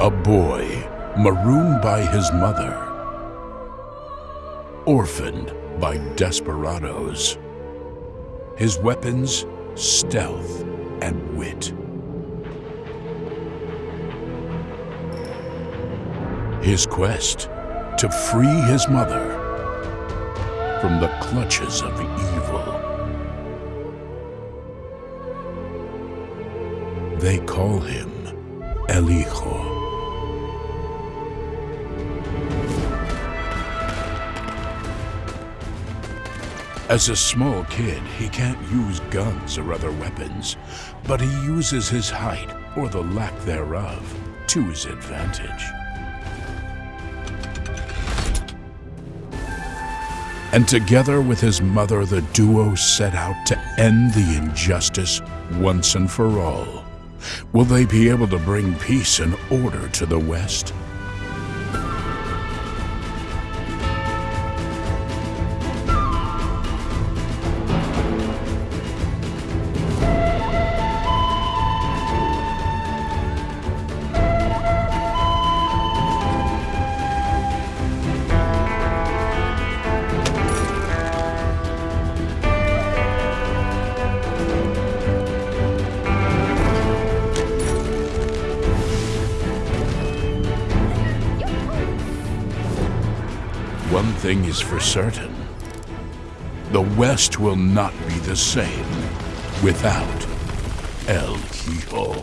A boy marooned by his mother, orphaned by desperados. His weapons, stealth and wit. His quest to free his mother from the clutches of evil. They call him El. As a small kid, he can't use guns or other weapons, but he uses his height, or the lack thereof, to his advantage. And together with his mother, the duo set out to end the injustice once and for all. Will they be able to bring peace and order to the West? One thing is for certain. The West will not be the same without El Hijo.